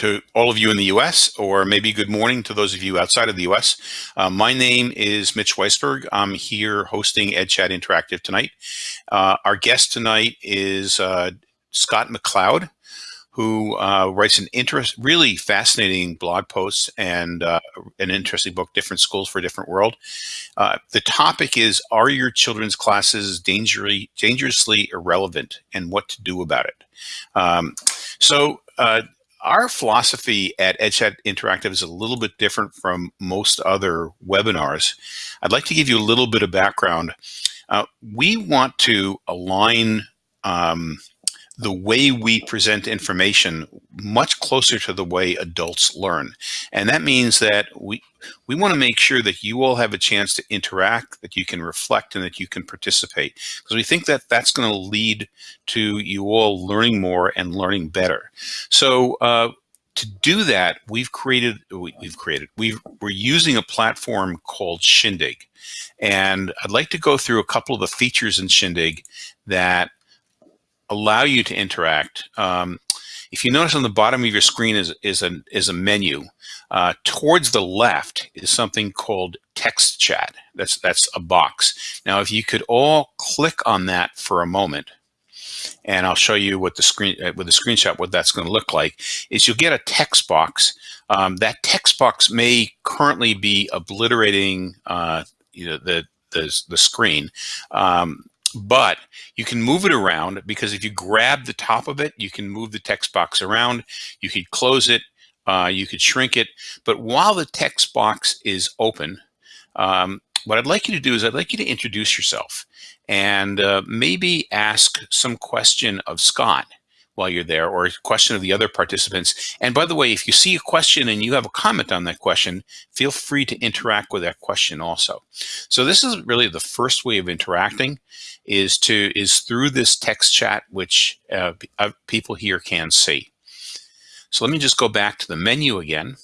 to all of you in the US, or maybe good morning to those of you outside of the US. Uh, my name is Mitch Weisburgh. I'm here hosting EdChat Interactive tonight. Uh, our guest tonight is uh, Scott McLeod, who uh, writes an interest, really fascinating blog posts and uh, an interesting book, Different Schools for a Different World. Uh, the topic is, are your children's classes dangerously, dangerously irrelevant and what to do about it? Um, so our philosophy at EdChat Interactive is a little bit different from most other webinars. I'd like to give you a little bit of background. Uh, we want to align um, the way we present information much closer to the way adults learn. And that means that we, we want to make sure that you all have a chance to interact, that you can reflect, and that you can participate. Because we think that that's going to lead to you all learning more and learning better. So uh, to do that, we've created, we, have created, we we're using a platform called Shindig. And I'd like to go through a couple of the features in Shindig that allow you to interact. Um, if you notice on the bottom of your screen is, is, a, is a menu. Uh, towards the left is something called text chat. That's, that's a box. Now, if you could all click on that for a moment, and I'll show you what the screen uh, with the screenshot what that's going to look like is you'll get a text box. Um, that text box may currently be obliterating uh, you know the the, the screen. Um, but you can move it around because if you grab the top of it, you can move the text box around. You could close it, uh, you could shrink it. But while the text box is open, um, what I'd like you to do is I'd like you to introduce yourself and uh, maybe ask some question of Scott while you're there or a question of the other participants. And by the way, if you see a question and you have a comment on that question, feel free to interact with that question also. So this is really the first way of interacting is to is through this text chat, which uh, uh, people here can see. So let me just go back to the menu again.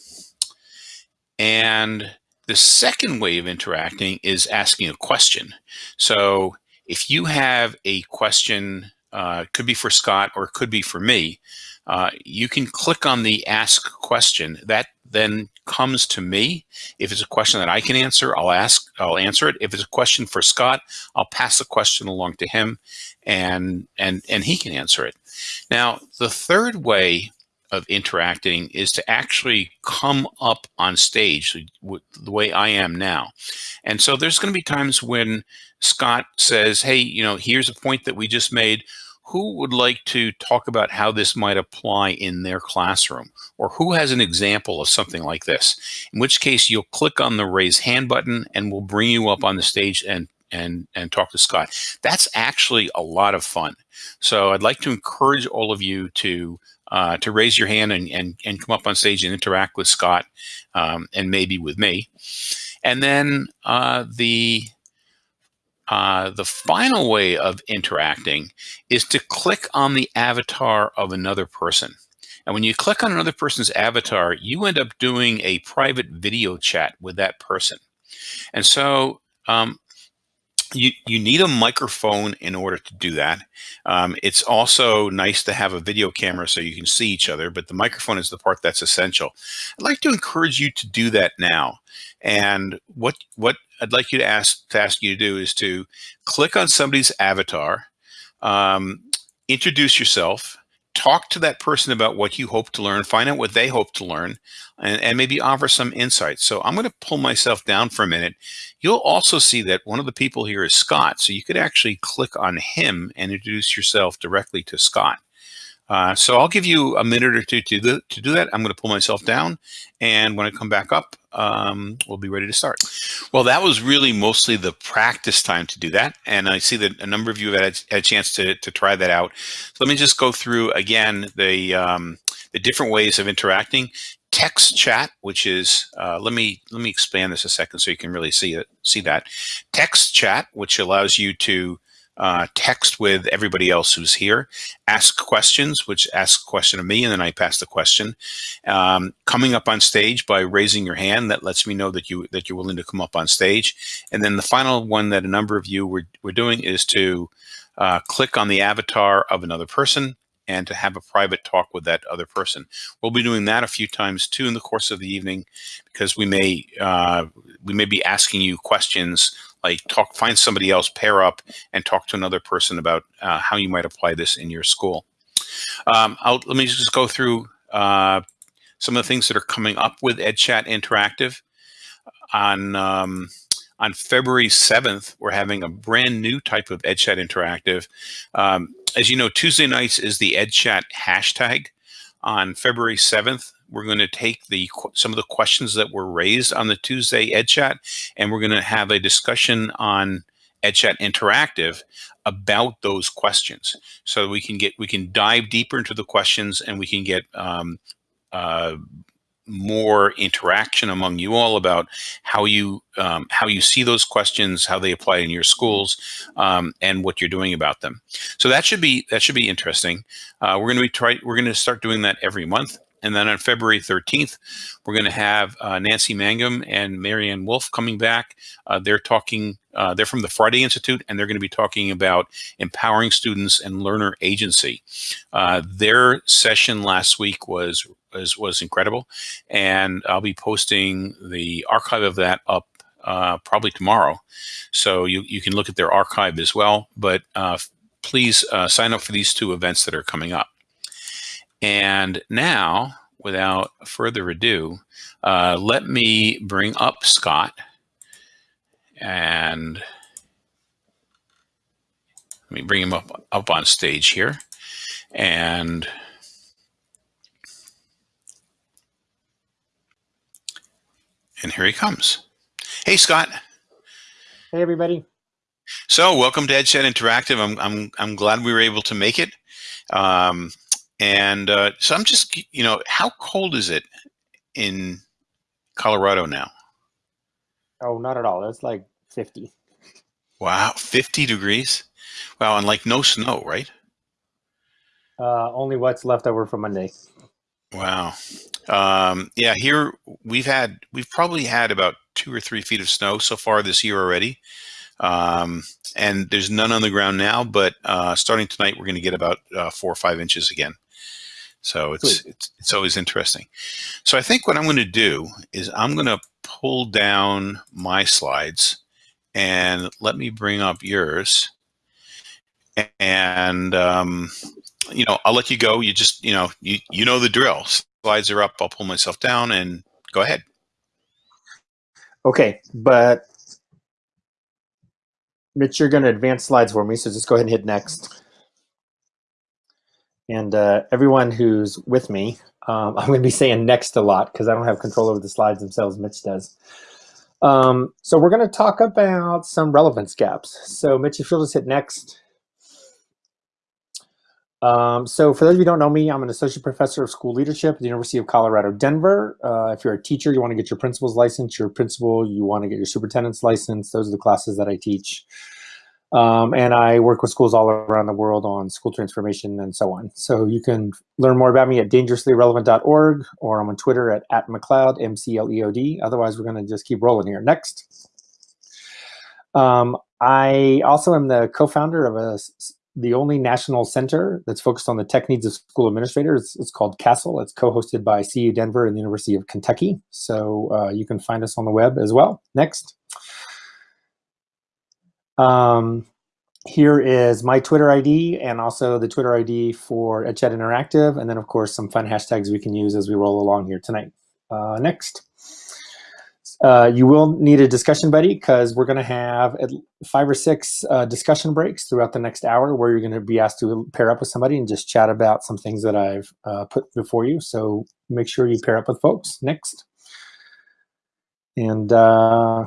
And the second way of interacting is asking a question. So if you have a question uh, could be for Scott or could be for me, uh, you can click on the ask question. That then comes to me. If it's a question that I can answer, I'll ask, I'll answer it. If it's a question for Scott, I'll pass the question along to him and, and, and he can answer it. Now, the third way of interacting is to actually come up on stage the way I am now. And so there's going to be times when Scott says, hey, you know, here's a point that we just made. Who would like to talk about how this might apply in their classroom? Or who has an example of something like this? In which case you'll click on the raise hand button and we'll bring you up on the stage and and and talk to Scott. That's actually a lot of fun. So I'd like to encourage all of you to uh, to raise your hand and, and, and come up on stage and interact with Scott um, and maybe with me. And then uh, the uh, the final way of interacting is to click on the avatar of another person. And when you click on another person's avatar, you end up doing a private video chat with that person. And so um, you, you need a microphone in order to do that. Um, it's also nice to have a video camera so you can see each other, but the microphone is the part that's essential. I'd like to encourage you to do that now. And what what I'd like you to ask to ask you to do is to click on somebody's avatar, um, introduce yourself, talk to that person about what you hope to learn, find out what they hope to learn, and, and maybe offer some insights. So I'm going to pull myself down for a minute. You'll also see that one of the people here is Scott. So you could actually click on him and introduce yourself directly to Scott. Uh, so I'll give you a minute or two to do, to do that. I'm going to pull myself down. And when I come back up, um, we'll be ready to start. Well, that was really mostly the practice time to do that. And I see that a number of you have had, had a chance to, to try that out. So let me just go through again the, um, the different ways of interacting. Text chat, which is, uh, let me let me expand this a second so you can really see it, see that. Text chat, which allows you to uh, text with everybody else who's here, ask questions, which ask a question of me, and then I pass the question. Um, coming up on stage by raising your hand, that lets me know that you that you're willing to come up on stage. And then the final one that a number of you were, were doing is to uh, click on the avatar of another person and to have a private talk with that other person. We'll be doing that a few times too in the course of the evening because we may uh, we may be asking you questions like talk find somebody else pair up and talk to another person about uh, how you might apply this in your school. Um, let me just go through uh, some of the things that are coming up with EdChat Interactive on um, on February 7th, we're having a brand new type of EdChat Interactive. Um, as you know, Tuesday nights is the EdChat hashtag. On February 7th, we're going to take the some of the questions that were raised on the Tuesday EdChat, and we're going to have a discussion on EdChat Interactive about those questions. So we can get we can dive deeper into the questions, and we can get um, uh, more interaction among you all about how you um, how you see those questions, how they apply in your schools, um, and what you're doing about them. So that should be that should be interesting. Uh, we're going to be try we're going to start doing that every month. And then on February 13th, we're going to have uh, Nancy Mangum and Mary Ann Wolf coming back. Uh, they're talking, uh, they're from the Friday Institute, and they're going to be talking about empowering students and learner agency. Uh, their session last week was was, was incredible. And I'll be posting the archive of that up uh, probably tomorrow. So you, you can look at their archive as well. But uh, please sign up for these two events that are coming up. And now, without further ado, uh, let me bring up Scott. And let me bring him up, up on stage here. And And here he comes. Hey, Scott. Hey, everybody. So welcome to EdChat Interactive. I'm, I'm, I'm glad we were able to make it. Um, and uh, so I'm just, you know, how cold is it in Colorado now? Oh, not at all. It's like 50. Wow, 50 degrees? Wow, and like no snow, right? Uh, only what's left over from Monday. Wow. Um, yeah, here we've had, we've probably had about two or three feet of snow so far this year already. Um, and there's none on the ground now, but uh, starting tonight, we're going to get about uh, four or five inches again. So it's, it's, it's always interesting. So I think what I'm going to do is I'm going to pull down my slides and let me bring up yours. And um, you know, I'll let you go. You just, you know, you, you know the drill. Slides are up. I'll pull myself down and go ahead. Okay, but Mitch, you're going to advance slides for me, so just go ahead and hit next. And uh, everyone who's with me, um, I'm going to be saying next a lot because I don't have control over the slides themselves. Mitch does. Um, so we're going to talk about some relevance gaps. So Mitch, if you'll just hit next. Um, so for those of you who don't know me, I'm an associate professor of school leadership at the University of Colorado, Denver. Uh, if you're a teacher, you want to get your principal's license, your principal, you want to get your superintendent's license. Those are the classes that I teach. Um, and I work with schools all around the world on school transformation and so on. So you can learn more about me at dangerouslyirrelevant.org or I'm on Twitter at, at McLeod, M-C-L-E-O-D. Otherwise, we're going to just keep rolling here. Next. Um, I also am the co-founder of a the only national center that's focused on the tech needs of school administrators. It's called CASTLE. It's co-hosted by CU Denver and the University of Kentucky. So uh, you can find us on the web as well. Next. Um, here is my Twitter ID and also the Twitter ID for EdChat Interactive. And then, of course, some fun hashtags we can use as we roll along here tonight. Uh, next. Uh, you will need a discussion buddy because we're going to have five or six uh, discussion breaks throughout the next hour where you're going to be asked to pair up with somebody and just chat about some things that I've uh, put before you. So make sure you pair up with folks. Next. And uh,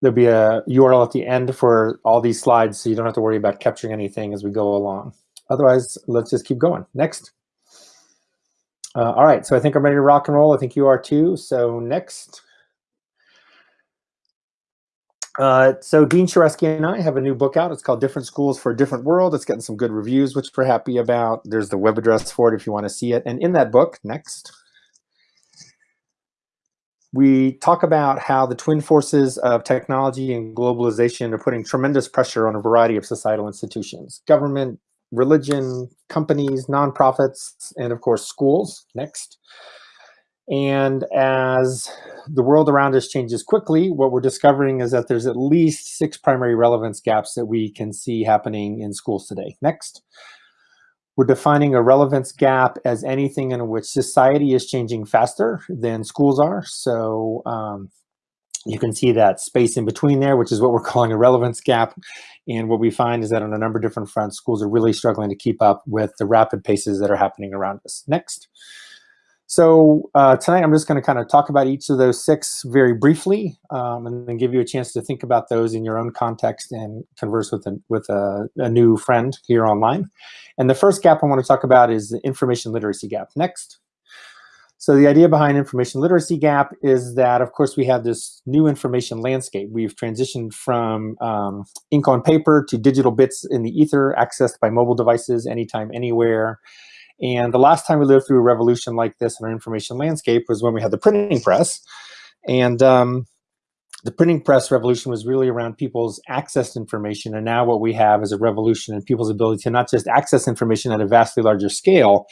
there'll be a URL at the end for all these slides so you don't have to worry about capturing anything as we go along. Otherwise, let's just keep going. Next. Uh, all right, so I think I'm ready to rock and roll. I think you are too. So next. Uh, so Dean Shareski and I have a new book out. It's called Different Schools for a Different World. It's getting some good reviews, which we're happy about. There's the web address for it if you want to see it. And in that book, next, we talk about how the twin forces of technology and globalization are putting tremendous pressure on a variety of societal institutions, government, religion, companies, nonprofits, and of course schools. Next. And as the world around us changes quickly, what we're discovering is that there's at least six primary relevance gaps that we can see happening in schools today. Next. We're defining a relevance gap as anything in which society is changing faster than schools are. So um, you can see that space in between there, which is what we're calling a relevance gap. And what we find is that on a number of different fronts, schools are really struggling to keep up with the rapid paces that are happening around us. Next. So uh, tonight I'm just going to kind of talk about each of those six very briefly um, and then give you a chance to think about those in your own context and converse with, a, with a, a, new friend here online. And the first gap I want to talk about is the information literacy gap. Next. So the idea behind information literacy gap is that, of course, we have this new information landscape. We've transitioned from um, ink on paper to digital bits in the ether accessed by mobile devices anytime, anywhere. And the last time we lived through a revolution like this in our information landscape was when we had the printing press. And um, the printing press revolution was really around people's access to information. And now what we have is a revolution in people's ability to not just access information at a vastly larger scale,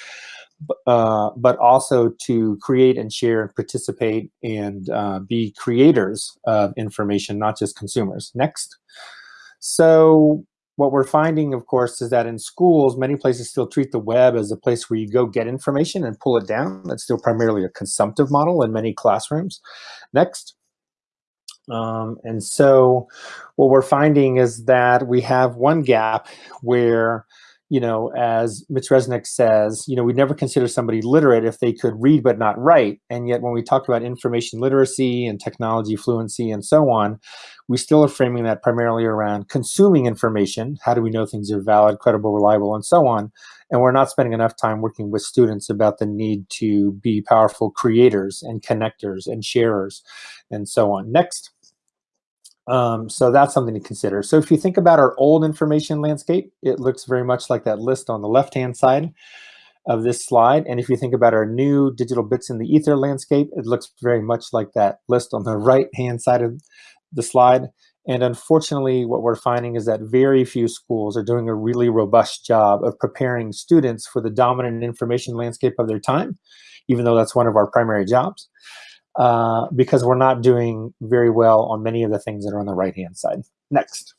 uh, but also to create and share and participate and uh, be creators of information, not just consumers. Next. So what we're finding, of course, is that in schools, many places still treat the web as a place where you go get information and pull it down. That's still primarily a consumptive model in many classrooms. Next. Um, and so what we're finding is that we have one gap where you know, as Mitch Resnick says, you know, we never consider somebody literate if they could read but not write. And yet when we talk about information literacy and technology fluency and so on, we still are framing that primarily around consuming information. How do we know things are valid, credible, reliable, and so on? And we're not spending enough time working with students about the need to be powerful creators and connectors and sharers and so on. Next. Um, so that's something to consider. So if you think about our old information landscape, it looks very much like that list on the left-hand side of this slide. And if you think about our new digital bits in the ether landscape, it looks very much like that list on the right-hand side of the slide. And unfortunately, what we're finding is that very few schools are doing a really robust job of preparing students for the dominant information landscape of their time, even though that's one of our primary jobs. Uh, because we're not doing very well on many of the things that are on the right-hand side. Next.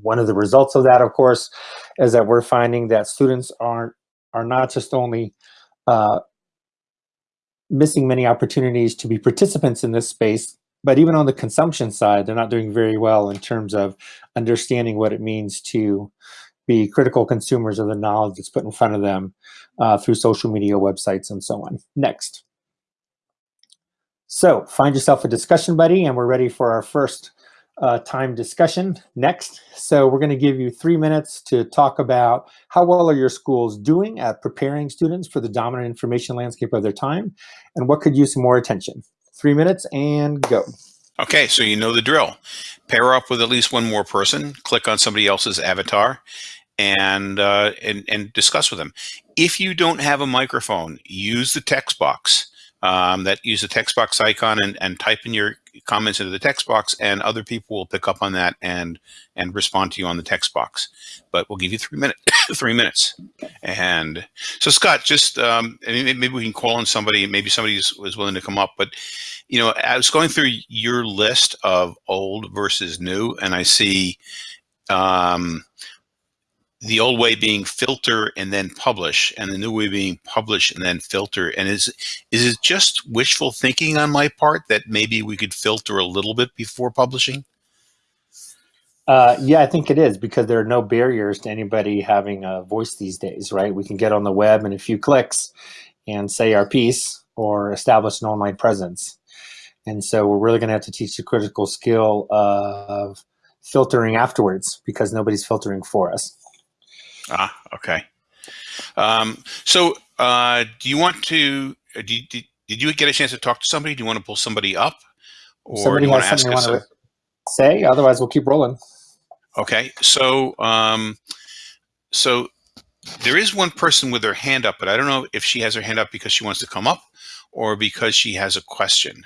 One of the results of that, of course, is that we're finding that students aren't are not just only uh, missing many opportunities to be participants in this space, but even on the consumption side, they're not doing very well in terms of understanding what it means to be critical consumers of the knowledge that's put in front of them uh, through social media websites and so on. Next. So find yourself a discussion buddy and we're ready for our first uh, time discussion next. So we're gonna give you three minutes to talk about how well are your schools doing at preparing students for the dominant information landscape of their time and what could use some more attention. Three minutes and go. Okay, so you know the drill. Pair up with at least one more person, click on somebody else's avatar, and, uh, and, and discuss with them. If you don't have a microphone, use the text box um, that use the text box icon and, and type in your comments into the text box and other people will pick up on that and and respond to you on the text box. But we'll give you three minutes three minutes. And so scott just um, maybe we can call on somebody maybe somebody was willing to come up but you know i was going through your list of old versus new and i see um, the old way being filter and then publish and the new way being publish and then filter. And is is it just wishful thinking on my part that maybe we could filter a little bit before publishing? Uh, yeah i think it is because there are no barriers to anybody having a voice these days right? We can get on the web in a few clicks and say our piece or establish an online presence. And so we're really going to have to teach the critical skill of filtering afterwards because nobody's filtering for us Ah, okay. Um, so, uh, do you want to? Uh, do you, did, did you get a chance to talk to somebody? Do you want to pull somebody up, or somebody do you want to ask us? To say, otherwise we'll keep rolling. Okay. So, um, so there is one person with her hand up, but I don't know if she has her hand up because she wants to come up or because she has a question.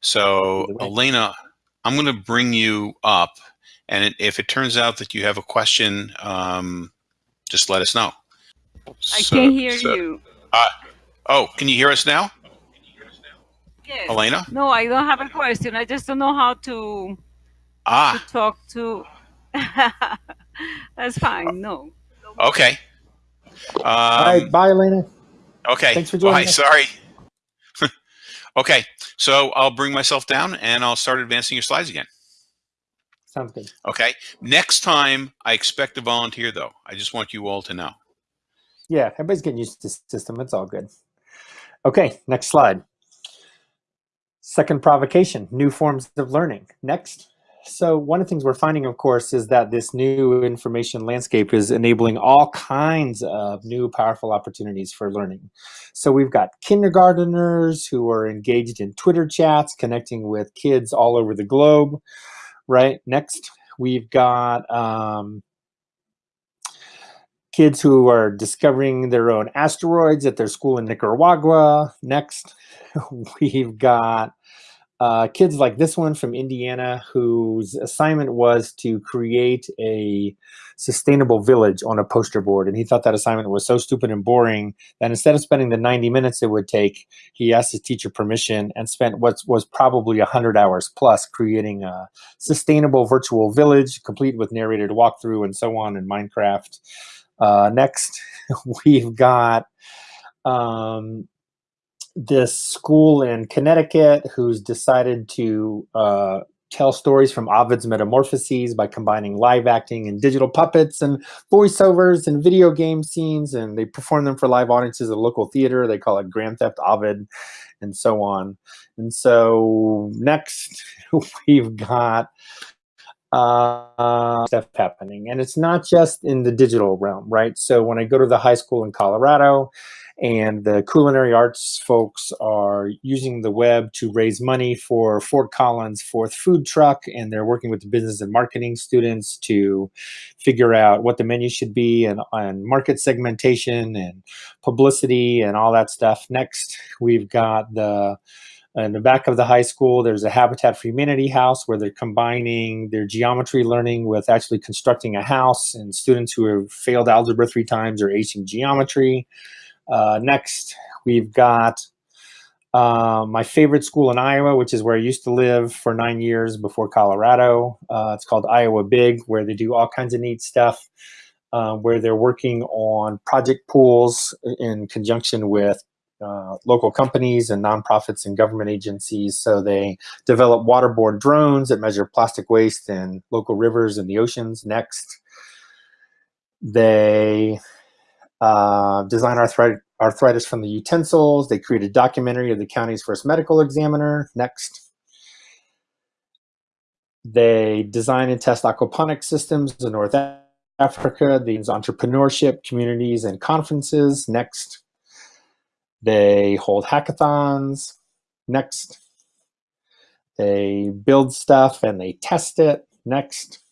So, Elena, I'm going to bring you up, and if it turns out that you have a question. Um, just let us know. I so, can hear so, you. Uh, oh, can you hear us now? Yes. Elena? No, I don't have a question. I just don't know how to, ah. to talk to. That's fine. No. Okay. Um, All right. Bye, Elena. Okay. Thanks for joining. Bye. Sorry. okay. So I'll bring myself down and I'll start advancing your slides again. Sounds good. Okay. Next time, I expect a volunteer, though. I just want you all to know. Yeah, everybody's getting used to the system. It's all good. Okay, next slide. Second provocation, new forms of learning. Next. So one of the things we're finding, of course, is that this new information landscape is enabling all kinds of new powerful opportunities for learning. So we've got kindergarteners who are engaged in Twitter chats, connecting with kids all over the globe, right? Next, we've got um, kids who are discovering their own asteroids at their school in Nicaragua. Next, we've got uh, kids like this one from Indiana whose assignment was to create a sustainable village on a poster board. And he thought that assignment was so stupid and boring that instead of spending the 90 minutes it would take, he asked his teacher permission and spent what was probably 100 hours plus creating a sustainable virtual village complete with narrated walkthrough and so on in Minecraft. Uh, next, we've got um, this school in Connecticut who's decided to uh, tell stories from Ovid's Metamorphoses by combining live acting and digital puppets and voiceovers and video game scenes. And they perform them for live audiences at a local theater. They call it Grand Theft Ovid and so on. And so next, we've got uh, stuff happening. And it's not just in the digital realm, right? So when I go to the high school in Colorado and the culinary arts folks are using the web to raise money for Fort Collins' fourth food truck, and they're working with the business and marketing students to figure out what the menu should be and, and market segmentation and publicity and all that stuff. Next, we've got the in the back of the high school, there's a Habitat for Humanity house where they're combining their geometry learning with actually constructing a house and students who have failed algebra three times are acing geometry. Uh, next, we've got uh, my favorite school in Iowa, which is where I used to live for nine years before Colorado. Uh, it's called Iowa Big, where they do all kinds of neat stuff, uh, where they're working on project pools in conjunction with uh, local companies and nonprofits and government agencies. So they develop waterborne drones that measure plastic waste in local rivers and the oceans. Next, they uh, design arthritis, arthritis from the utensils. They create a documentary of the county's first medical examiner. Next. They design and test aquaponics systems in North Africa. These entrepreneurship communities and conferences. Next. They hold hackathons. Next. They build stuff and they test it. Next.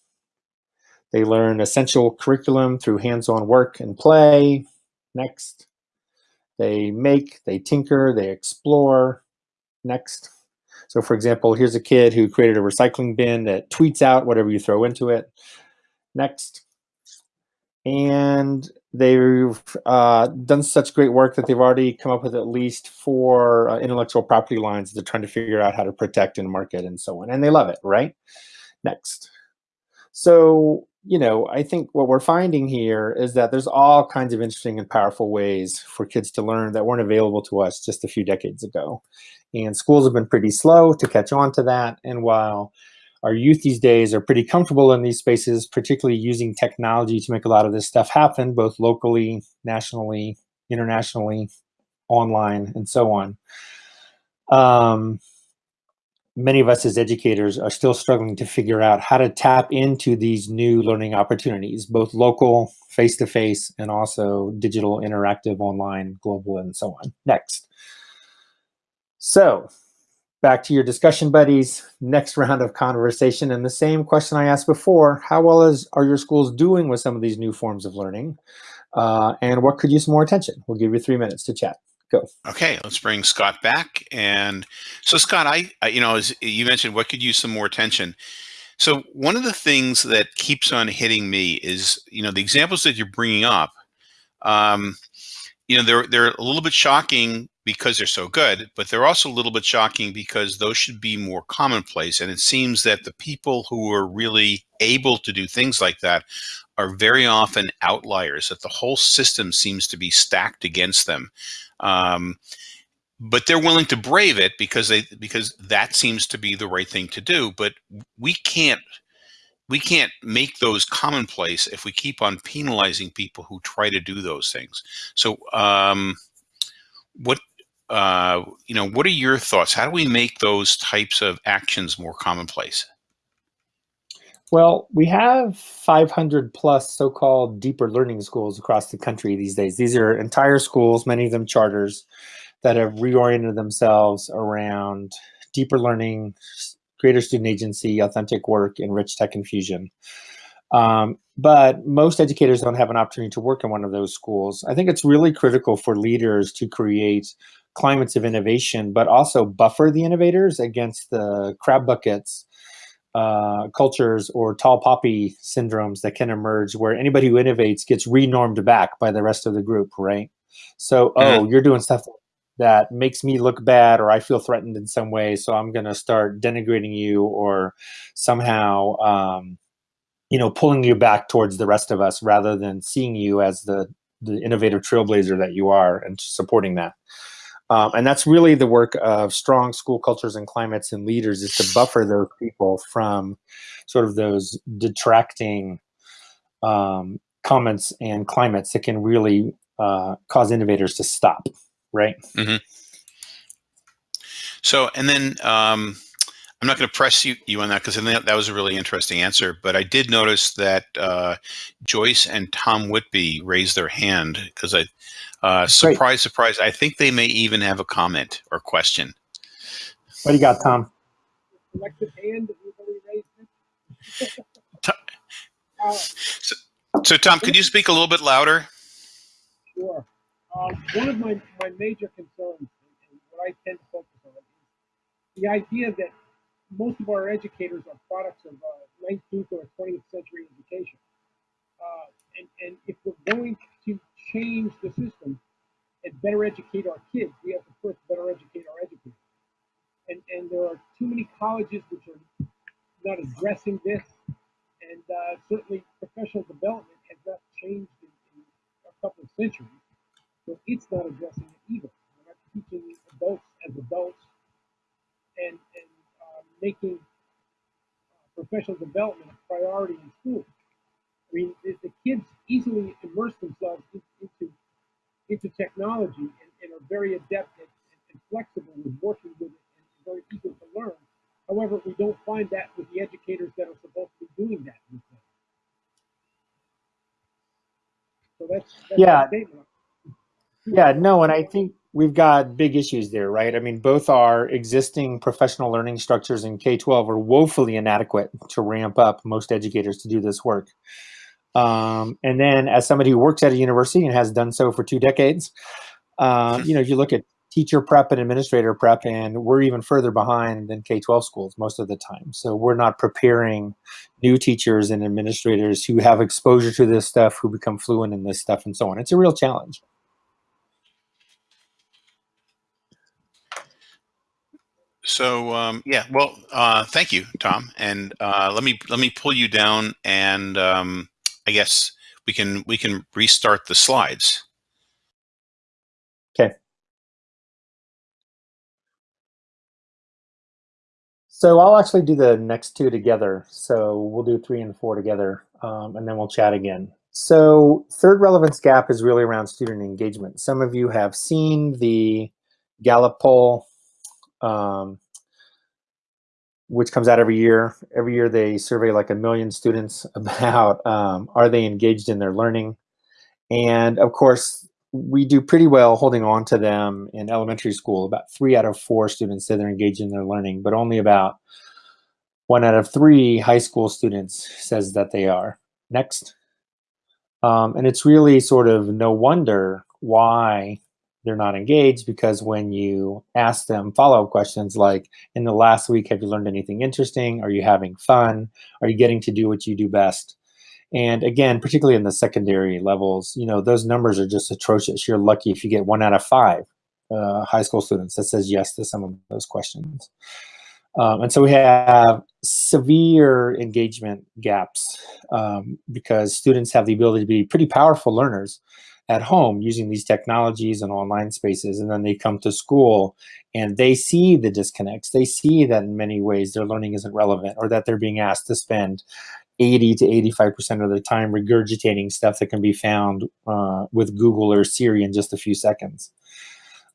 They learn essential curriculum through hands-on work and play. Next. They make, they tinker, they explore. Next. So for example, here's a kid who created a recycling bin that tweets out whatever you throw into it. Next. And they've uh, done such great work that they've already come up with at least four uh, intellectual property lines they're trying to figure out how to protect and market and so on. And they love it, right? Next. So, you know, I think what we're finding here is that there's all kinds of interesting and powerful ways for kids to learn that weren't available to us just a few decades ago. And schools have been pretty slow to catch on to that. And while our youth these days are pretty comfortable in these spaces, particularly using technology to make a lot of this stuff happen, both locally, nationally, internationally, online, and so on. Um, many of us as educators are still struggling to figure out how to tap into these new learning opportunities, both local, face-to-face, -face, and also digital, interactive, online, global, and so on. Next. So back to your discussion buddies, next round of conversation. And the same question I asked before, how well is, are your schools doing with some of these new forms of learning? Uh, and what could use more attention? We'll give you three minutes to chat. Go. Okay, let's bring Scott back. And so Scott, I, I you know, as you mentioned, what could use some more attention? So one of the things that keeps on hitting me is, you know, the examples that you're bringing up um, you know, they're they're a little bit shocking because they're so good, but they're also a little bit shocking because those should be more commonplace. And it seems that the people who are really able to do things like that are very often outliers. That the whole system seems to be stacked against them. Um, but they're willing to brave it because they because that seems to be the right thing to do. But we can't we can't make those commonplace if we keep on penalizing people who try to do those things. So, um, what uh, you know, what are your thoughts? How do we make those types of actions more commonplace? Well, we have 500 plus so-called deeper learning schools across the country these days. These are entire schools, many of them charters, that have reoriented themselves around deeper learning, greater student agency, authentic work, and rich tech infusion. Um, but most educators don't have an opportunity to work in one of those schools. I think it's really critical for leaders to create climates of innovation, but also buffer the innovators against the crab buckets uh, cultures or tall poppy syndromes that can emerge where anybody who innovates gets renormed back by the rest of the group, right? So, mm -hmm. oh, you're doing stuff that makes me look bad or I feel threatened in some way. So I'm going to start denigrating you or somehow, um, you know, pulling you back towards the rest of us rather than seeing you as the, the innovative trailblazer that you are and supporting that. Um, and that's really the work of strong school cultures and climates and leaders is to buffer those people from sort of those detracting um, comments and climates that can really uh, cause innovators to stop right? Mm-hmm. So, and then um, I'm not going to press you, you on that because that, that was a really interesting answer. But I did notice that uh, Joyce and Tom Whitby raised their hand because I, uh, surprise, surprise, I think they may even have a comment or question. What do you got, Tom? so, so, Tom, could you speak a little bit louder? Sure. Um, one of my, my major concerns, and what I tend to focus on, is the idea that most of our educators are products of uh, 19th or 20th century education. Uh, and, and if we're going to change the system and better educate our kids, we have to first better educate our educators. And, and there are too many colleges which are not addressing this. And uh, certainly professional development has not changed in, in a couple of centuries. So it's not addressing it either. We're not teaching adults as adults and, and uh, making uh, professional development a priority in school. I mean, kids easily immerse themselves in, into into technology and, and are very adept and, and, flexible with working with it and very eager to learn. However, we don't find that with the educators that are supposed to be doing that with them. So that's, that's yeah. Yeah, no, and I think we've got big issues there, right? I mean, both our existing professional learning structures in K-12 are woefully inadequate to ramp up most educators to do this work. Um, and then as somebody who works at a university and has done so for two decades, uh, you know, if you look at teacher prep and administrator prep, and we're even further behind than K-12 schools most of the time. So we're not preparing new teachers and administrators who have exposure to this stuff, who become fluent in this stuff and so on. It's a real challenge. So um, yeah, well, uh, thank you, Tom, and uh, let me let me pull you down, and um, I guess we can we can restart the slides. Okay. So I'll actually do the next two together. So we'll do three and four together, um, and then we'll chat again. So third relevance gap is really around student engagement. Some of you have seen the Gallup poll um, which comes out every year. Every year they survey like a million students about um, are they engaged in their learning. And of course, we do pretty well holding on to them in elementary school. About three out of four students say they're engaged in their learning, but only about one out of three high school students says that they are. Next. Um, and it's really sort of no wonder why they're not engaged because when you ask them follow-up questions like in the last week have you learned anything interesting are you having fun are you getting to do what you do best And again, particularly in the secondary levels, you know, those numbers are just atrocious. You're lucky if you get one out of five uh, high school students that says yes to some of those questions. Um, and so we have severe engagement gaps um, because students have the ability to be pretty powerful learners at home using these technologies and online spaces. And then they come to school and they see the disconnects. They see that in many ways their learning isn't relevant or that they're being asked to spend 80 to 85% of the time regurgitating stuff that can be found uh, with Google or Siri in just a few seconds.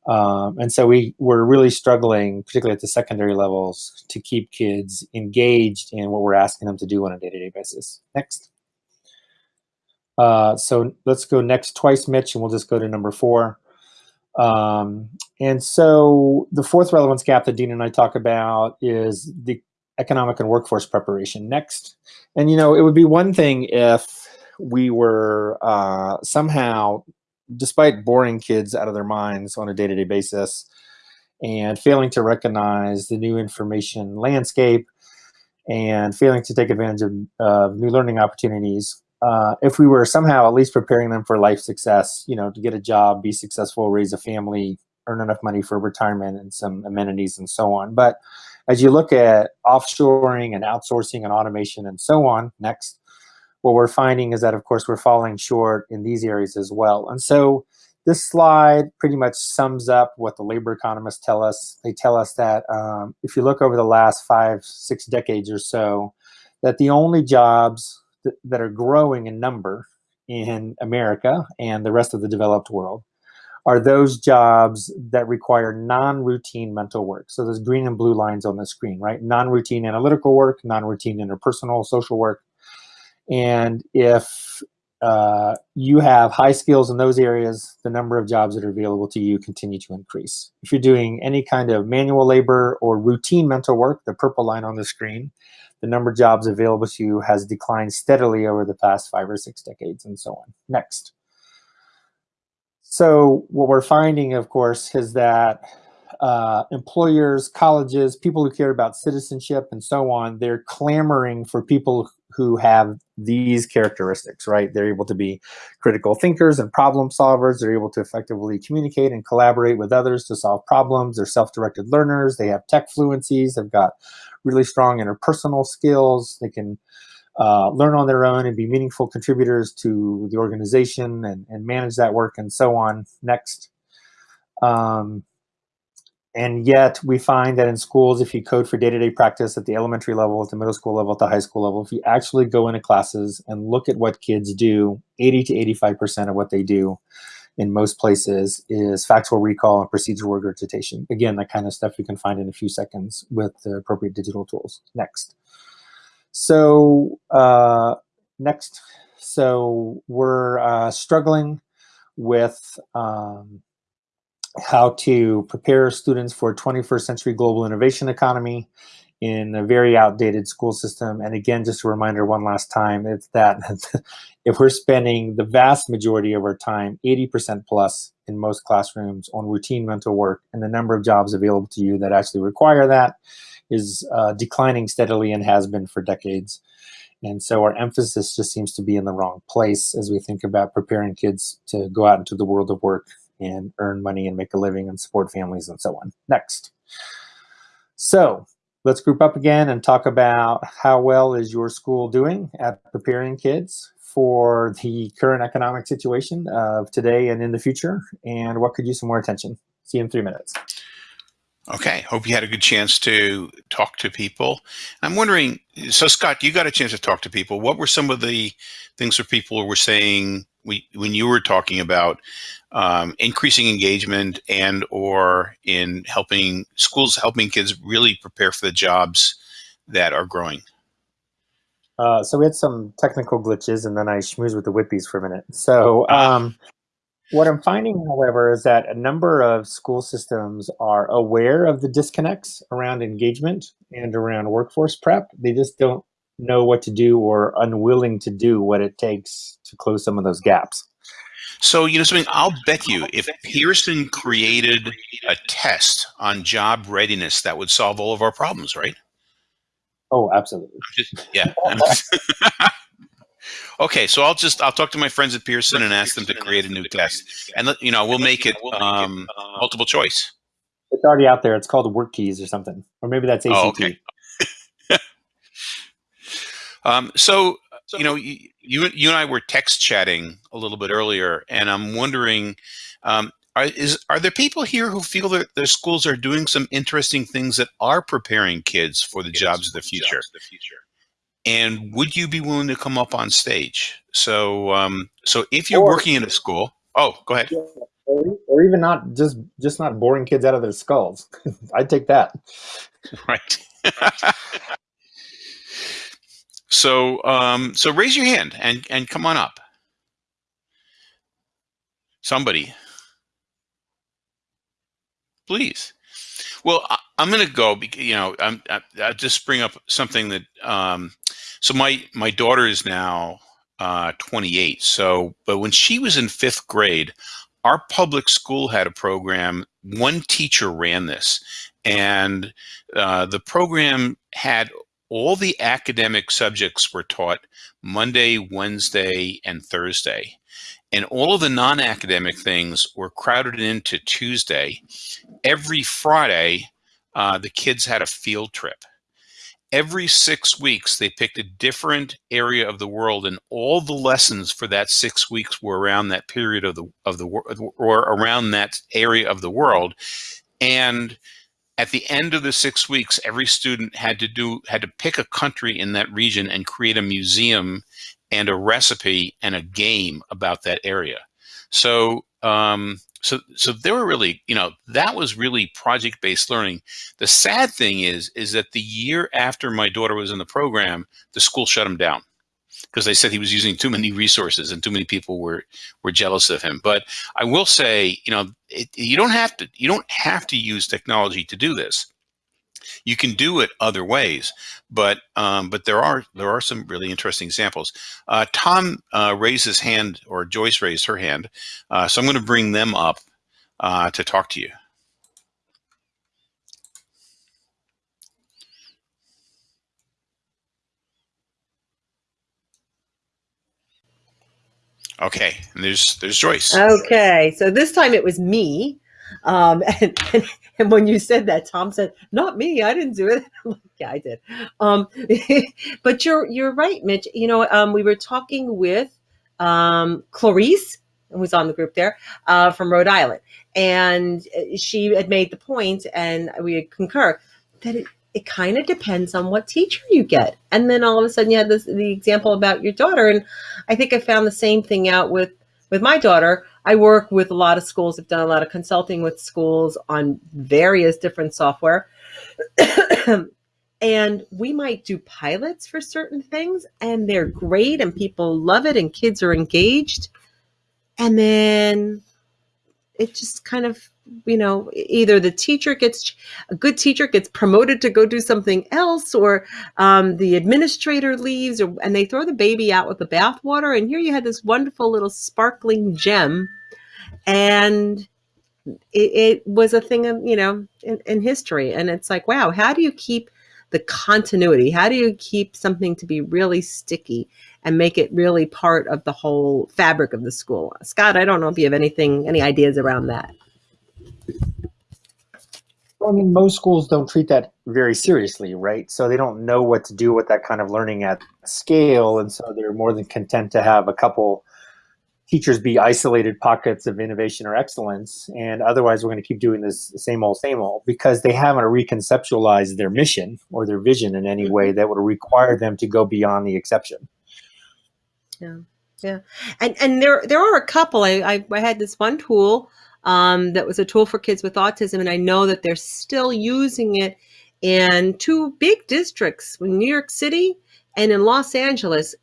Um, and so we were really struggling, particularly at the secondary levels, to keep kids engaged in what we're asking them to do on a day-to-day -day basis. Next. Uh, so let's go next twice, Mitch, and we'll just go to number four. Um, and so the fourth relevance gap that Dean and I talk about is the economic and workforce preparation. Next. And, you know, it would be one thing if we were uh, somehow despite boring kids out of their minds on a day-to-day -day basis and failing to recognize the new information landscape and failing to take advantage of uh, new learning opportunities, uh, if we were somehow at least preparing them for life success, you know, to get a job, be successful, raise a family, earn enough money for retirement and some amenities and so on. But as you look at offshoring and outsourcing and automation and so on, next, what we're finding is that, of course, we're falling short in these areas as well. And so this slide pretty much sums up what the labor economists tell us. They tell us that um, if you look over the last five, six decades or so, that the only jobs th that are growing in number in America and the rest of the developed world are those jobs that require non-routine mental work. So there's green and blue lines on the screen, right? Non-routine analytical work, non-routine interpersonal social work, and if uh, you have high skills in those areas, the number of jobs that are available to you continue to increase. If you're doing any kind of manual labor or routine mental work, the purple line on the screen, the number of jobs available to you has declined steadily over the past five or six decades and so on. Next. So what we're finding, of course, is that uh, employers, colleges, people who care about citizenship and so on, they're clamoring for people who have these characteristics, right? They're able to be critical thinkers and problem solvers. They're able to effectively communicate and collaborate with others to solve problems. They're self-directed learners. They have tech fluencies. They've got really strong interpersonal skills. They can uh, learn on their own and be meaningful contributors to the organization and, and manage that work and so on. Next. Um, and yet we find that in schools, if you code for day-to-day -day practice at the elementary level, at the middle school level, at the high school level, if you actually go into classes and look at what kids do, 80 to 85% of what they do in most places is factual recall and procedural regurgitation. Again, that kind of stuff you can find in a few seconds with the appropriate digital tools. Next. So uh, next, so we're uh, struggling with um, how to prepare students for 21st century global innovation economy in a very outdated school system. And again, just a reminder one last time, it's that if we're spending the vast majority of our time, 80% plus in most classrooms on routine mental work, and the number of jobs available to you that actually require that is uh, declining steadily and has been for decades. And so our emphasis just seems to be in the wrong place as we think about preparing kids to go out into the world of work and earn money and make a living and support families and so on. Next. So let's group up again and talk about how well is your school doing at preparing kids for the current economic situation of today and in the future, and what could use some more attention. See you in three minutes. Okay, hope you had a good chance to talk to people. I'm wondering, so Scott, you got a chance to talk to people. What were some of the things that people were saying we, when you were talking about um, increasing engagement and or in helping schools helping kids really prepare for the jobs that are growing? Uh, so we had some technical glitches and then I schmoozed with the Whitbys for a minute. So ah. um, what I'm finding, however, is that a number of school systems are aware of the disconnects around engagement and around workforce prep. They just don't know what to do or unwilling to do what it takes to close some of those gaps. So, you know something, I'll bet you if Pearson created a test on job readiness, that would solve all of our problems, right? Oh, absolutely. Just, yeah. Okay, so I'll just I'll talk to my friends at Pearson and ask them to create a new test, and you know we'll make it um, multiple choice. It's already out there. It's called WorkKeys or something, or maybe that's ACT. Oh, okay. Um, so you know you, you you and I were text chatting a little bit earlier, and I'm wondering. Um, are, is, are there people here who feel that their schools are doing some interesting things that are preparing kids for the jobs of the future? And would you be willing to come up on stage? So, um, so if you're Or- working in a school, oh, go ahead. or, or even not just just not boring kids out of their skulls. I'd take that. Right. so, um, so raise your hand and and come on up. Somebody, please. Well, I'm going to go. bec- You know, I'm, I, I'll just bring up something that. Um, so my my daughter is now uh, 28. So, but when she was in fifth grade, our public school had a program. One teacher ran this, and uh, the program had all the academic subjects were taught Monday, Wednesday, and Thursday. And all of the non academic things were crowded into Tuesday. Every Friday, uh, the kids had a field trip. Every six weeks, they picked a different area of the world, and all the lessons for that six weeks were around that period of the of the or around that area of the world. And at the end of the six weeks, every student had to do had to pick a country in that region and create a museum and a recipe and a game about that area. So um, so so they were really you know that was really project based learning. The sad thing is is that the year after my daughter was in the program, the school shut him down because they said he was using too many resources and too many people were were jealous of him. But I will say, you know, it, you don't have to you don't have to use technology to do this. You can do it other ways, but um, but there are there are some really interesting examples. Uh, Tom uh, raised his hand, or Joyce raised her hand, uh, so I'm going to bring them up uh, to talk to you. Okay, and there's there's Joyce. Okay, so this time it was me. Um, and, and, and when you said that, Tom said, "Not me. I didn't do it." Like, yeah, I did. Um, but you're you're right, Mitch. You know, um, we were talking with um, Clarice, who was on the group there uh, from Rhode Island, and she had made the point, and we concur that it, it kind of depends on what teacher you get. And then all of a sudden, you had this the example about your daughter, and I think I found the same thing out with with my daughter. I work with a lot of schools. I've done a lot of consulting with schools on various different software. and we might do pilots for certain things and they're great and people love it and kids are engaged. And then it just kind of, you know, either the teacher gets a good teacher gets promoted to go do something else or um, the administrator leaves or, and they throw the baby out with the bathwater. And here you had this wonderful little sparkling gem and it, it was a thing of you know in, in history and it's like wow how do you keep the continuity. How do you keep something to be really sticky and make it really part of the whole fabric of the school? Scott i don't know if you have anything any ideas around that. Well, I mean, most schools don't treat that very seriously, right? So they don't know what to do with that kind of learning at scale, and so they're more than content to have a couple teachers be isolated pockets of innovation or excellence, and otherwise we're going to keep doing this same old, same old because they haven't reconceptualized their mission or their vision in any way that would require them to go beyond the exception. Yeah, yeah, and and there there are a couple. I I, I had this one tool um, that was a tool for kids with autism, and I know that they're still using it in two big districts, in New York City and in Los Angeles.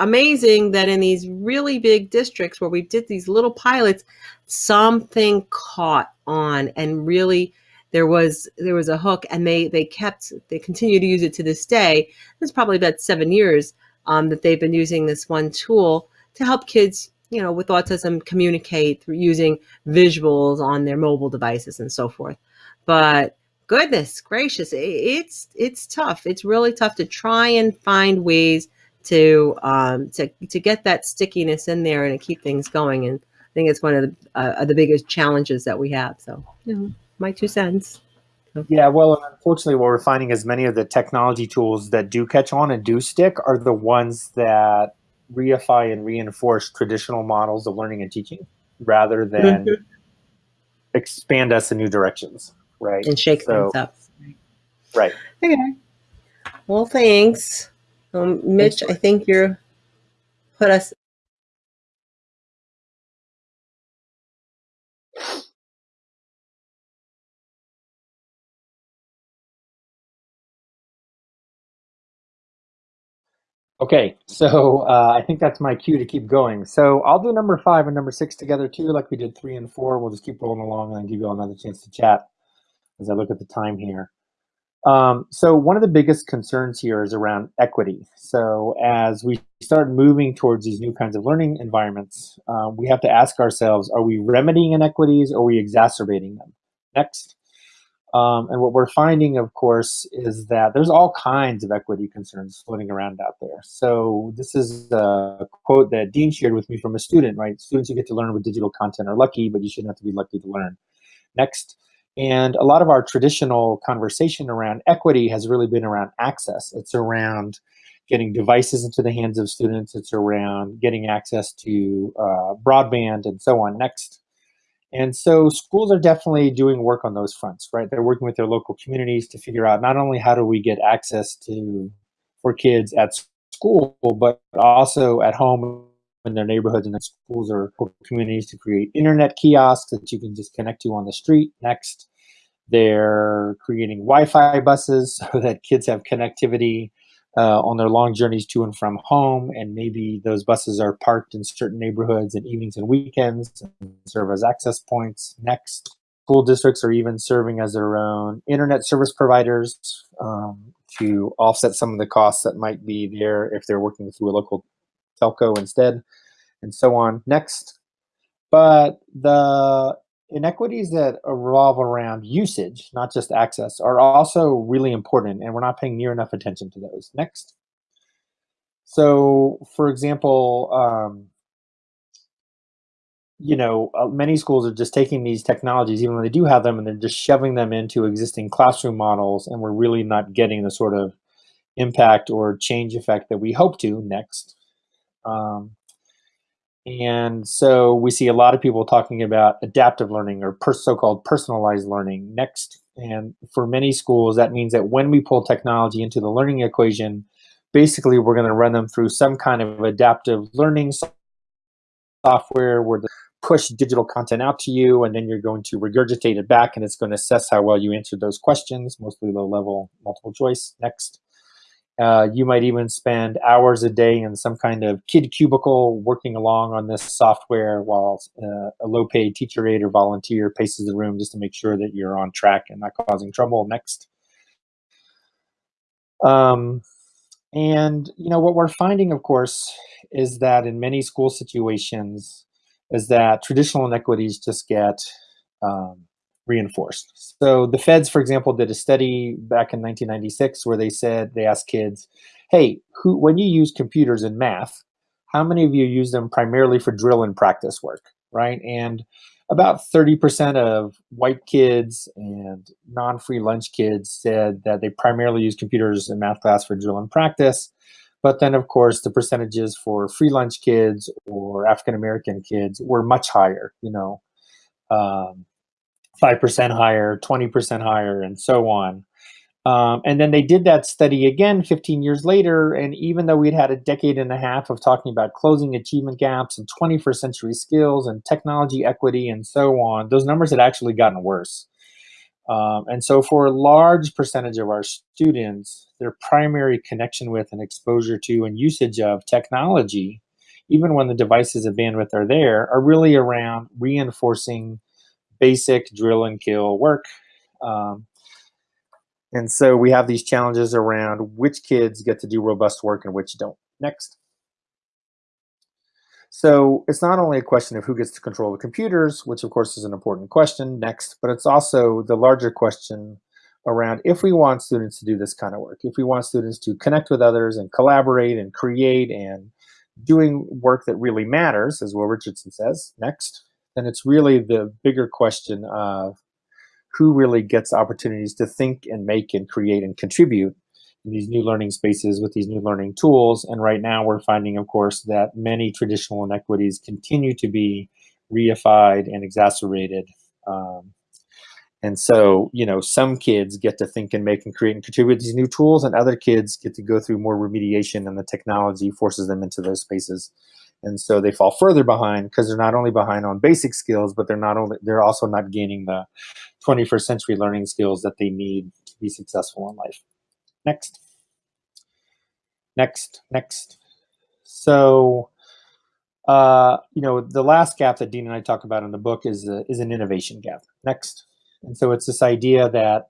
Amazing that in these really big districts where we did these little pilots, something caught on and really there was there was a hook and they they kept they continue to use it to this day. It's probably about seven years um, that they've been using this one tool to help kids you know with autism communicate through using visuals on their mobile devices and so forth. But goodness gracious it's it's tough. It's really tough to try and find ways to um, to to get that stickiness in there and to keep things going. And I think it's one of the uh, the biggest challenges that we have. So, you know, my two cents. Yeah, well, unfortunately, what we're finding is many of the technology tools that do catch on and do stick are the ones that reify and reinforce traditional models of learning and teaching rather than Mhm. expand us in new directions, right? And shake So- things up. Right. Okay. Well, thanks, um, Mitch. I think you're put us. Okay, so uh, I think that's my cue to keep going. So I'll do number five and number six together too, like we did three and four. We'll just keep rolling along and give you all another chance to chat as I look at the time here. Um, so one of the biggest concerns here is around equity. So as we start moving towards these new kinds of learning environments, uh, we have to ask ourselves, are we remedying inequities or are we exacerbating them? Next. Um, and what we're finding, of course, is that there's all kinds of equity concerns floating around out there. So this is a quote that Dean shared with me from a student, right? Students who get to learn with digital content are lucky, but you shouldn't have to be lucky to learn. Next. And a lot of our traditional conversation around equity has really been around access. It's around getting devices into the hands of students. It's around getting access to uh, broadband and so on. Next. And so schools are definitely doing work on those fronts, right? They're working with their local communities to figure out not only how do we get access to for kids at school, but also at home in their neighborhoods and in schools or communities to create internet kiosks that you can just connect to on the street. Next, they're creating Wi-Fi buses so that kids have connectivity uh, on their long journeys to and from home, and maybe those buses are parked in certain neighborhoods in evenings and weekends and serve as access points. Next, school districts are even serving as their own internet service providers um, to offset some of the costs that might be there if they're working through a local telco instead, and so on. Next, but the inequities that revolve around usage, not just access, are also really important, and we're not paying near enough attention to those. Next. So, for example, um, you know, uh, many schools are just taking these technologies, even when they do have them, and they're just shoving them into existing classroom models, and we're really not getting the sort of impact or change effect that we hope to. Next. Um, and so we see a lot of people talking about adaptive learning or so-called personalized learning next. And for many schools, that means that when we pull technology into the learning equation, basically we're going to run them through some kind of adaptive learning software where they push digital content out to you, and then you're going to regurgitate it back, and it's going to assess how well you answered those questions, mostly low-level multiple choice. Next. Uh, you might even spend hours a day in some kind of kid cubicle working along on this software while uh, a low paid teacher aide or volunteer paces the room just to make sure that you're on track and not causing trouble. Next. Um, and, you know, what we're finding, of course, is that in many school situations, is that traditional inequities just get um, reinforced. So the feds, for example, did a study back in 1996 where they said they asked kids, "Hey, who when you use computers in math, how many of you use them primarily for drill and practice work?" Right? And about 30% of white kids and non-free lunch kids said that they primarily use computers in math class for drill and practice. But then, of course, the percentages for free lunch kids or African American kids were much higher. You know, um, 5% higher, 20% higher, and so on. Um, and then they did that study again 15 years later. And even though we'd had a decade and a half of talking about closing achievement gaps and 21st century skills and technology equity and so on, those numbers had actually gotten worse. Um, and so for a large percentage of our students, their primary connection with and exposure to and usage of technology, even when the devices and bandwidth are there, are really around reinforcing basic drill and kill work. Um, and so we have these challenges around which kids get to do robust work and which don't. Next. So it's not only a question of who gets to control the computers, which of course is an important question next, but it's also the larger question around if we want students to do this kind of work, if we want students to connect with others and collaborate and create and doing work that really matters, as Will Richardson says, next, then it's really the bigger question of who really gets opportunities to think and make and create and contribute in these new learning spaces with these new learning tools. And right now we're finding, of course, that many traditional inequities continue to be reified and exacerbated. Um, and so, you know, some kids get to think and make and create and contribute these new tools, and other kids get to go through more remediation, and the technology forces them into those spaces. And so they fall further behind because they're not only behind on basic skills, but they're not only they're also not gaining the 21st century learning skills that they need to be successful in life. Next. Next, next. So, uh, you know, the last gap that Dean and I talk about in the book is, a, is an innovation gap. Next. And so it's this idea that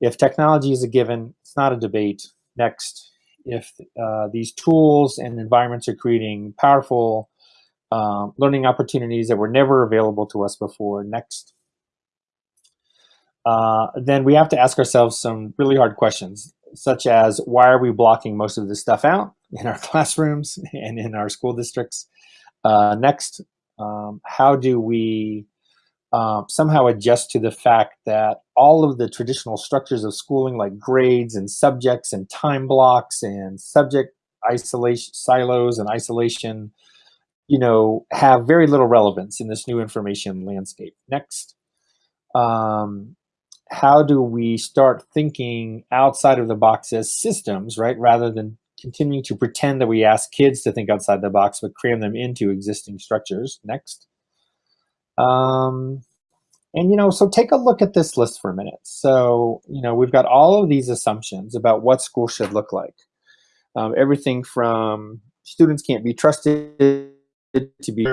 if technology is a given, it's not a debate. Next, if uh, these tools and environments are creating powerful um, learning opportunities that were never available to us before, next, uh, then we have to ask ourselves some really hard questions, such as why are we blocking most of this stuff out in our classrooms and in our school districts? Uh, next, um, how do we um, somehow adjust to the fact that all of the traditional structures of schooling like grades and subjects and time blocks and subject isolation silos and isolation you know have very little relevance in this new information landscape. Next um, how do we start thinking outside of the box as systems right rather than continuing to pretend that we ask kids to think outside the box but cram them into existing structures? Next um, and, you know, so take a look at this list for a minute. So, you know, we've got all of these assumptions about what school should look like. Um, everything from students can't be trusted to be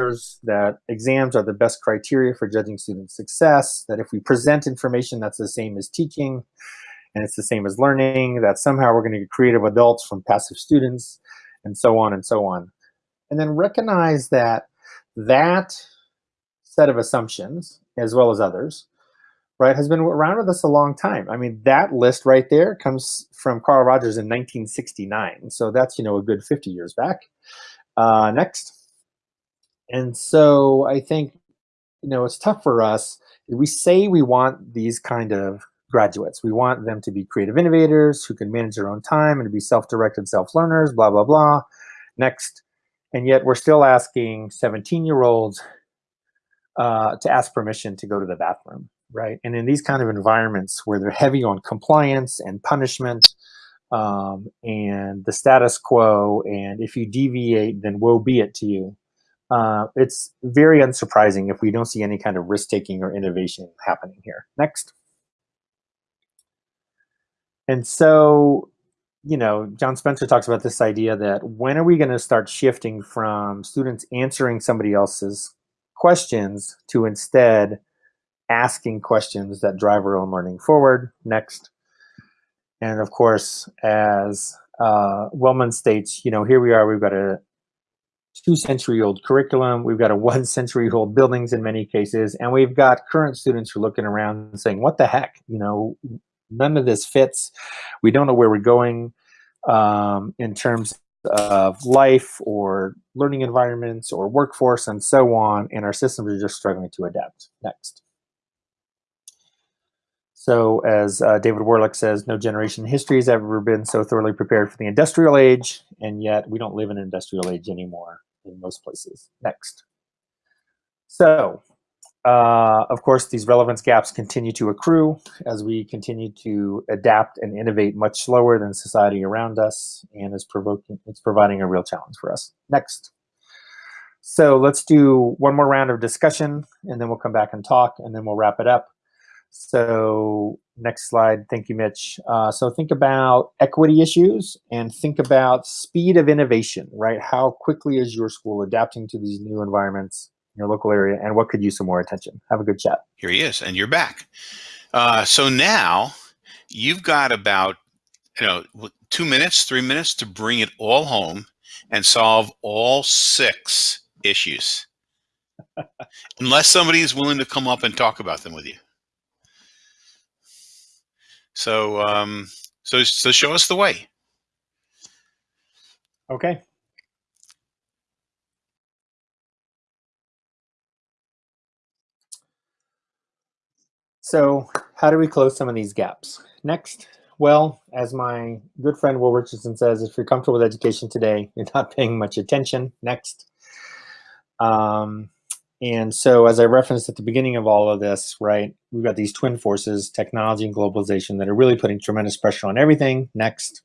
that exams are the best criteria for judging student success, that if we present information that's the same as teaching and it's the same as learning, that somehow we're going to get creative adults from passive students, and so on and so on. And then recognize that that set of assumptions, as well as others, right, has been around with us a long time. I mean, that list right there comes from Carl Rogers in 1969. So that's, you know, a good 50 years back. Uh, next. And so I think, you know, it's tough for us. We say we want these kind of graduates. We want them to be creative innovators who can manage their own time and to be self-directed self-learners, blah, blah, blah. Next. And yet we're still asking 17-year-olds uh, to ask permission to go to the bathroom, right? And in these kind of environments where they're heavy on compliance and punishment um, and the status quo, and if you deviate, then woe be it to you. Uh, it's very unsurprising if we don't see any kind of risk-taking or innovation happening here. Next. And so, you know, John Spencer talks about this idea that when are we going to start shifting from students answering somebody else's questions to instead asking questions that drive our own learning forward. Next. And of course, as uh, Wellman states, you know, here we are, we've got a two century old curriculum, we've got a one century old buildings in many cases, and we've got current students who are looking around and saying, what the heck, you know, none of this fits. We don't know where we're going um, in terms of life or learning environments or workforce and so on, and our systems are just struggling to adapt. Next. So as uh, David Warlick says, no generation in history has ever been so thoroughly prepared for the industrial age, and yet we don't live in an industrial age anymore in most places. Next. So uh, of course, these relevance gaps continue to accrue as we continue to adapt and innovate much slower than society around us and is provoking, it's providing a real challenge for us. Next. So let's do one more round of discussion and then we'll come back and talk and then we'll wrap it up. So next slide, thank you, Mitch. Uh, so think about equity issues and think about speed of innovation, right? How quickly is your school adapting to these new environments? Your local area and what could use some more attention. Have a good chat. Here he is, and you're back. Uh, so now you've got about you know two minutes, three minutes to bring it all home and solve all six issues, unless somebody is willing to come up and talk about them with you. So, um, so, so show us the way. Okay. So how do we close some of these gaps? Next, well, as my good friend Will Richardson says, if you're comfortable with education today, you're not paying much attention. Next. Um, and so as I referenced at the beginning of all of this, right, we've got these twin forces, technology and globalization, that are really putting tremendous pressure on everything. Next.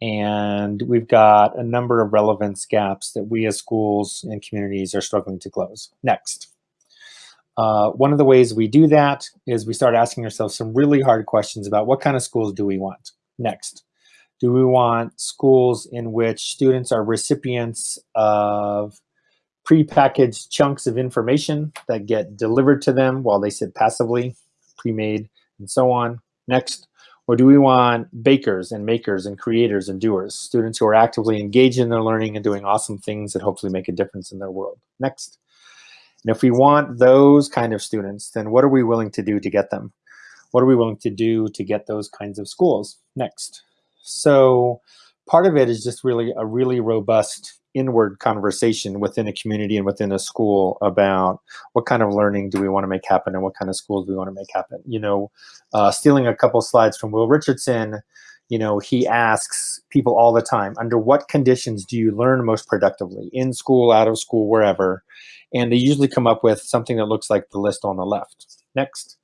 And we've got a number of relevance gaps that we as schools and communities are struggling to close. Next. Uh, one of the ways we do that is we start asking ourselves some really hard questions about what kind of schools do we want? Next. Do we want schools in which students are recipients of prepackaged chunks of information that get delivered to them while they sit passively, pre-made, and so on? Next. Or do we want bakers and makers and creators and doers, students who are actively engaged in their learning and doing awesome things that hopefully make a difference in their world? Next. And if we want those kind of students, then what are we willing to do to get them? What are we willing to do to get those kinds of schools? Next. So part of it is just really a really robust inward conversation within a community and within a school about what kind of learning do we want to make happen and what kind of schools do we want to make happen. You know, uh, stealing a couple slides from Will Richardson, you know, he asks people all the time, under what conditions do you learn most productively? In school, out of school, wherever. And they usually come up with something that looks like the list on the left. Next.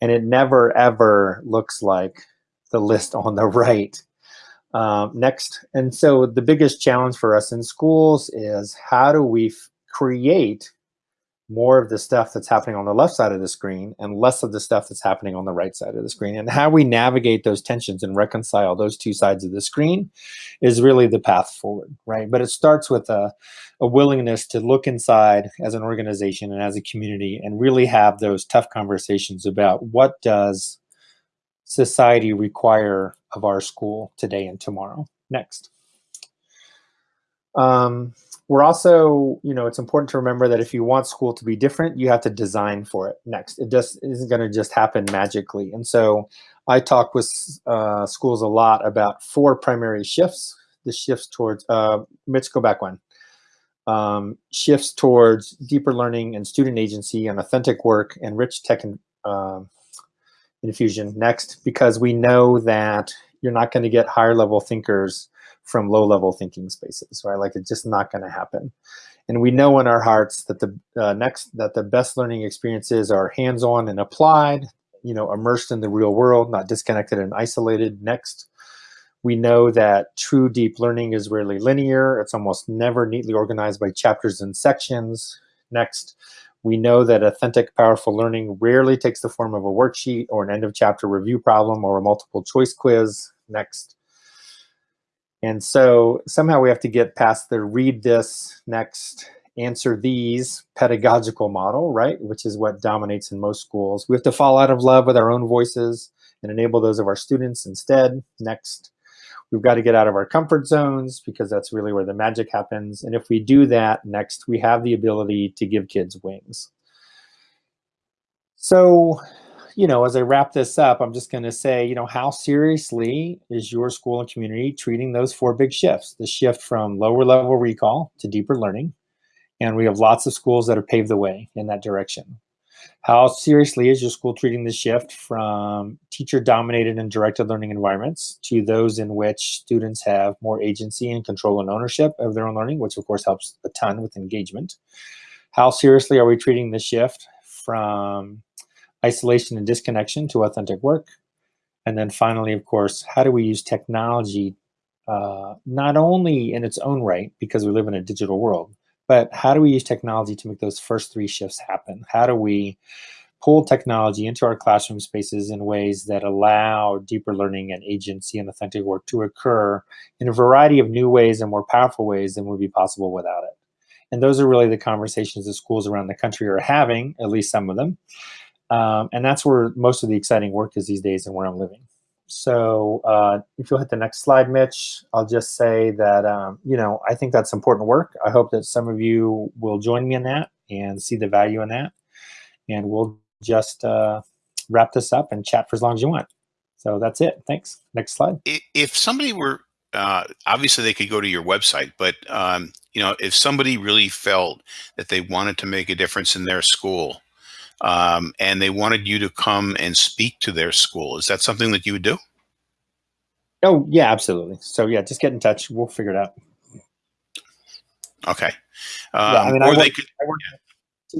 And it never, ever looks like the list on the right. Um, next. And so the biggest challenge for us in schools is how do we create more of the stuff that's happening on the left side of the screen and less of the stuff that's happening on the right side of the screen. And how we navigate those tensions and reconcile those two sides of the screen is really the path forward, right? But it starts with a, a willingness to look inside as an organization and as a community and really have those tough conversations about what does society require of our school today and tomorrow. Next. Um, we're also, you know, it's important to remember that if you want school to be different, you have to design for it next. It just isn't going to just happen magically. And so I talk with uh, schools a lot about four primary shifts. The shifts towards, uh, Mitch, go back one. Um, shifts towards deeper learning and student agency and authentic work and rich tech and, uh, infusion next, because we know that you're not going to get higher level thinkers from low level thinking spaces, right? Like it's just not going to happen. And we know in our hearts that the uh, next that the best learning experiences are hands-on and applied, you know, immersed in the real world, not disconnected and isolated. Next, we know that true deep learning is rarely linear. It's almost never neatly organized by chapters and sections. Next, we know that authentic, powerful learning rarely takes the form of a worksheet or an end of chapter review problem or a multiple choice quiz. Next, and so somehow we have to get past the read this next, answer these pedagogical model, right? Which is what dominates in most schools. We have to fall out of love with our own voices and enable those of our students instead. Next, we've got to get out of our comfort zones because that's really where the magic happens. And if we do that, next, we have the ability to give kids wings. So you know, as I wrap this up, I'm just going to say, you know, how seriously is your school and community treating those four big shifts? The shift from lower level recall to deeper learning. And we have lots of schools that have paved the way in that direction. How seriously is your school treating the shift from teacher dominated and directed learning environments to those in which students have more agency and control and ownership of their own learning, which of course helps a ton with engagement? How seriously are we treating the shift from isolation and disconnection to authentic work. And then finally, of course, how do we use technology uh, not only in its own right, because we live in a digital world, but how do we use technology to make those first three shifts happen? How do we pull technology into our classroom spaces in ways that allow deeper learning and agency and authentic work to occur in a variety of new ways and more powerful ways than would be possible without it? And those are really the conversations that schools around the country are having, at least some of them. Um, and that's where most of the exciting work is these days and where I'm living. So uh, if you'll hit the next slide, Mitch, I'll just say that, um, you know, I think that's important work. I hope that some of you will join me in that and see the value in that. And we'll just uh, wrap this up and chat for as long as you want. So that's it. Thanks. Next slide. If somebody were, uh, obviously they could go to your website, but um, you know, if somebody really felt that they wanted to make a difference in their school, um, and they wanted you to come and speak to their school, is that something that you would do? Oh yeah, absolutely. So yeah, just get in touch. We'll figure it out. Okay. Yeah, I Um, mean, I they work- could, I work with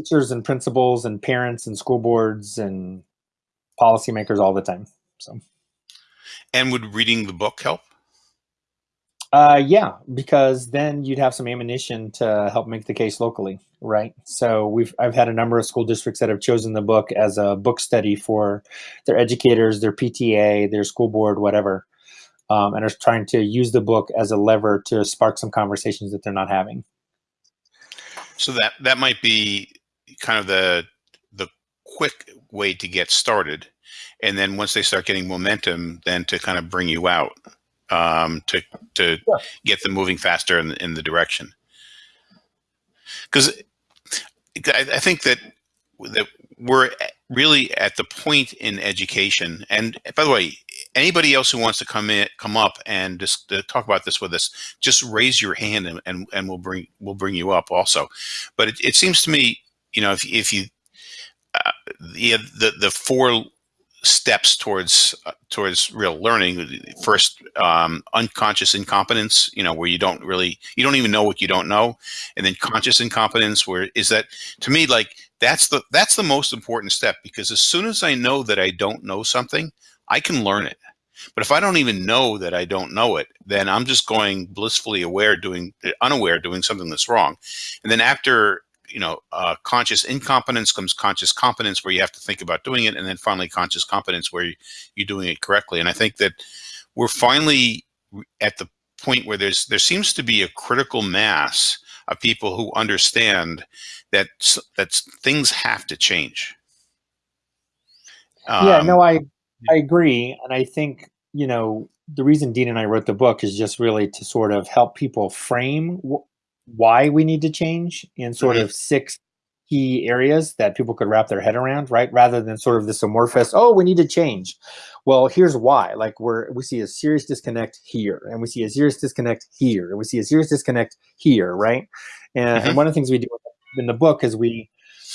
teachers and principals and parents and school boards and policymakers all the time. So and would reading the book help? Uh, yeah, because then you'd have some ammunition to help make the case locally, right? So we've I've had a number of school districts that have chosen the book as a book study for their educators, their PTA, their school board, whatever, um, and are trying to use the book as a lever to spark some conversations that they're not having. So that that might be kind of the the quick way to get started, and then once they start getting momentum, then to kind of bring you out um, to to Yeah. get them moving faster in, in the direction. Because I, I think that that we're really at the point in education, and by the way, anybody else who wants to come in, come up and just uh, talk about this with us, just raise your hand and, and, and we'll bring we'll bring you up also. But it, it seems to me, you know, if if you uh, the the the four steps towards uh, towards real learning. First um, unconscious incompetence you know where you don't really you don't even know what you don't know. And then conscious incompetence where is that to me like that's the that's the most important step because as soon as i know that i don't know something i can learn it. But if i don't even know that i don't know it then i'm just going blissfully aware doing unaware doing something that's wrong. And then after you know uh, conscious incompetence comes conscious competence where you have to think about doing it and then finally conscious competence where you, you're doing it correctly. And i think that we're finally at the point where there's there seems to be a critical mass of people who understand that that things have to change. Yeah, Um, no, I I agree, and I think you know the reason Dean and I wrote the book is just really to sort of help people frame why we need to change in sort of six key areas that people could wrap their head around, right? Rather than sort of this amorphous, oh, we need to change. Well, here's why. Like we're we see a serious disconnect here, and we see a serious disconnect here, and we see a serious disconnect here, right? And, Mhm. and one of the things we do in the book is we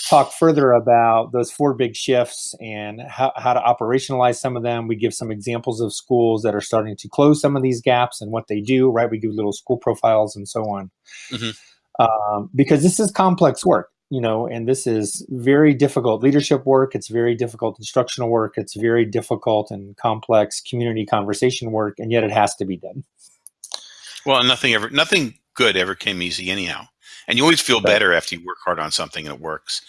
talk further about those four big shifts and how, how to operationalize some of them. We give some examples of schools that are starting to close some of these gaps and what they do, right? We give little school profiles and so on. Mhm. Um, because this is complex work, you know, and this is very difficult leadership work. It's very difficult instructional work. It's very difficult and complex community conversation work, and yet it has to be done. well nothing ever nothing good ever came easy anyhow and you always feel better after you work hard on something and it works.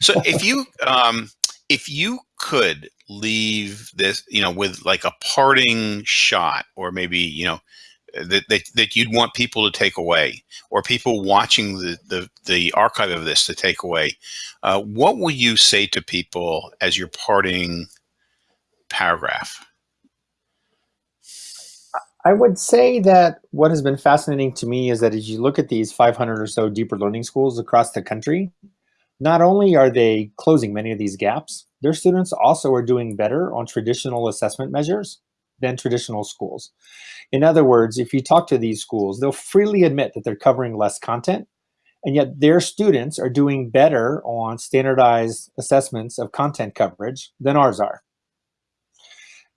So if you um if you could leave this you know with like a parting shot or maybe you know that, that, that you'd want people to take away or people watching the, the, the archive of this to take away uh, what will you say to people as your parting paragraph I would say that what has been fascinating to me is that as you look at these 500 or so deeper learning schools across the country, not only are they closing many of these gaps, their students also are doing better on traditional assessment measures than traditional schools. In other words, if you talk to these schools, they'll freely admit that they're covering less content, and yet their students are doing better on standardized assessments of content coverage than ours are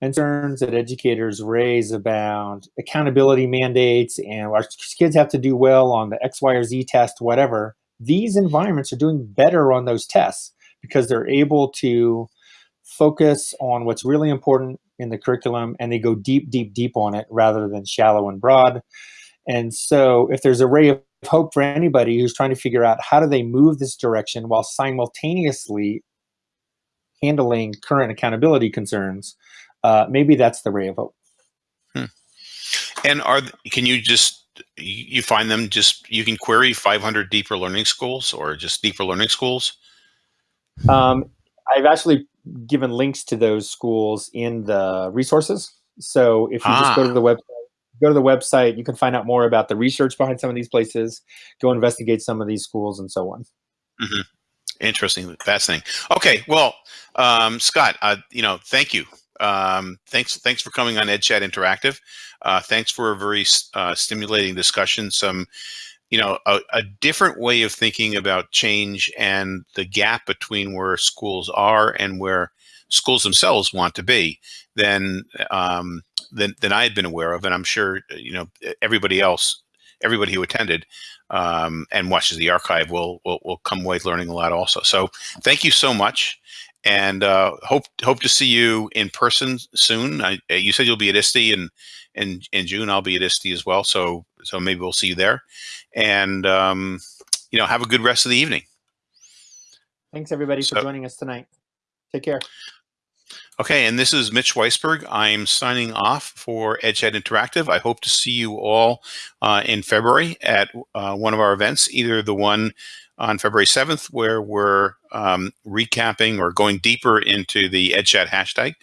concerns that educators raise about accountability mandates and our kids have to do well on the X, Y, or Z test, whatever. These environments are doing better on those tests because they're able to focus on what's really important in the curriculum and they go deep, deep, deep on it rather than shallow and broad. And so, if there's a ray of hope for anybody who's trying to figure out how do they move this direction while simultaneously handling current accountability concerns, uh, maybe that's the ray of hope. And are can you just you find them just you can query 500 deeper learning schools or just deeper learning schools? Um, I've actually given links to those schools in the resources. So if you just go Ah. to the website, go to the website, you can find out more about the research behind some of these places, go investigate some of these schools, and so on. Interesting, fascinating. Okay, well, um, Scott, uh, you know, thank you Um, thanks, thanks for coming on EdChat Interactive. Uh, thanks for a very uh, stimulating discussion. Some, you know, a, a, different way of thinking about change and the gap between where schools are and where schools themselves want to be than um, than, than I had been aware of, and I'm sure you know everybody else, everybody who attended um, and watches the archive will, will will come away learning a lot also. So thank you so much, and uh, hope hope to see you in person soon. I, you said you'll be at ISTE and in, in June. I'll be at ISTE as well, so so maybe we'll see you there, and um, you know have a good rest of the evening. Thanks everybody So- for joining us tonight. Take care. Okay, and this is Mitch Weisburgh. I'm signing off for EdChat Interactive. I hope to see you all uh, in February at uh, one of our events, either the one on February 7th, where we're um, recapping or going deeper into the EdChat hashtag,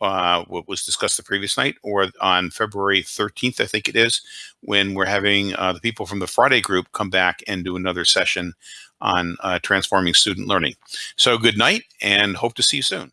uh, what was discussed the previous night, or on February 13th, I think it is, when we're having uh, the people from the Friday group come back and do another session on uh, transforming student learning. So good night and hope to see you soon.